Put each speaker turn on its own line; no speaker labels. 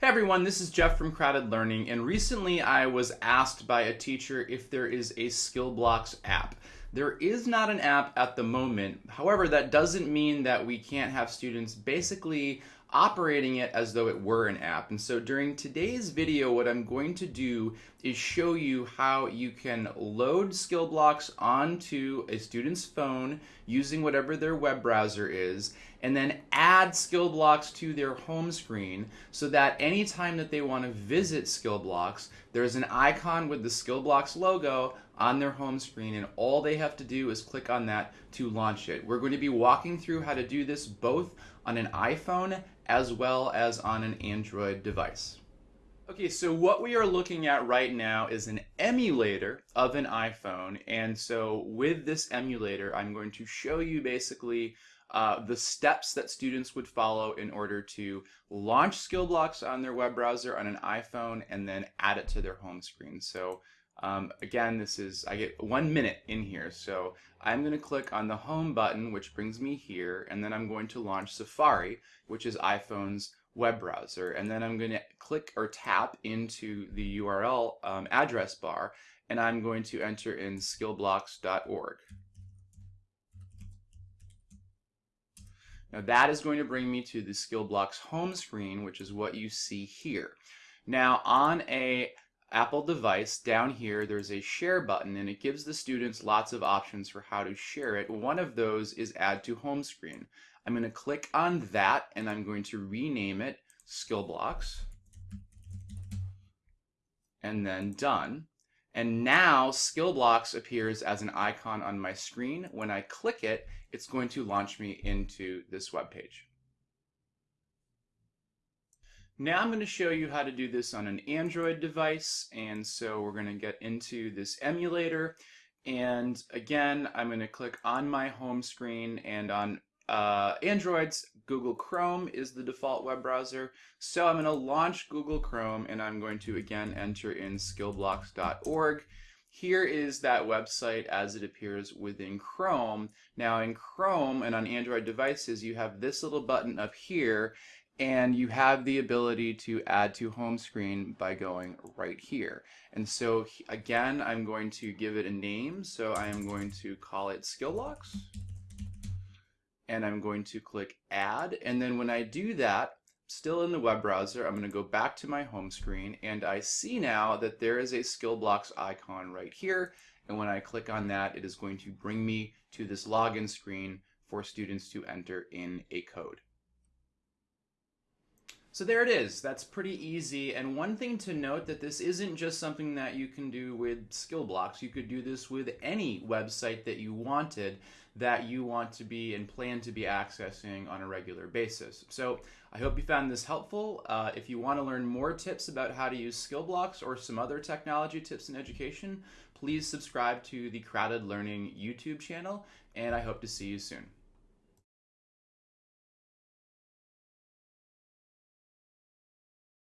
Hey everyone, this is Jeff from Crowded Learning, and recently I was asked by a teacher if there is a SkillBlocks app. There is not an app at the moment. However, that doesn't mean that we can't have students basically operating it as though it were an app. And so during today's video, what I'm going to do is show you how you can load SkillBlocks onto a student's phone using whatever their web browser is, and then add SkillBlocks to their home screen so that anytime that they want to visit SkillBlocks, there's an icon with the SkillBlocks logo on their home screen and all they have to do is click on that to launch it. We're going to be walking through how to do this both on an iPhone as well as on an Android device. Okay, so what we are looking at right now is an emulator of an iPhone. And so with this emulator, I'm going to show you basically uh, the steps that students would follow in order to launch SkillBlocks on their web browser on an iPhone and then add it to their home screen. So um, again, this is, I get one minute in here. So I'm going to click on the home button, which brings me here. And then I'm going to launch Safari, which is iPhone's web browser. And then I'm going to click or tap into the URL um, address bar. And I'm going to enter in skillblocks.org. Now that is going to bring me to the SkillBlocks home screen, which is what you see here. Now on a Apple device, down here there's a share button and it gives the students lots of options for how to share it. One of those is add to home screen. I'm going to click on that and I'm going to rename it SkillBlocks and then done. And now SkillBlocks appears as an icon on my screen. When I click it, it's going to launch me into this web page. Now I'm going to show you how to do this on an Android device. And so we're going to get into this emulator. And again, I'm going to click on my home screen and on uh, Androids, Google Chrome is the default web browser. So I'm going to launch Google Chrome and I'm going to again enter in skillblocks.org. Here is that website as it appears within Chrome. Now in Chrome and on Android devices, you have this little button up here and you have the ability to add to home screen by going right here. And so again, I'm going to give it a name. So I am going to call it skill SkillBlocks and I'm going to click add. And then when I do that, still in the web browser, I'm going to go back to my home screen and I see now that there is a SkillBlocks icon right here. And when I click on that, it is going to bring me to this login screen for students to enter in a code. So there it is. That's pretty easy. And one thing to note that this isn't just something that you can do with SkillBlocks. You could do this with any website that you wanted that you want to be and plan to be accessing on a regular basis. So I hope you found this helpful. Uh, if you want to learn more tips about how to use SkillBlocks or some other technology tips in education, please subscribe to the Crowded Learning YouTube channel, and I hope to see you soon.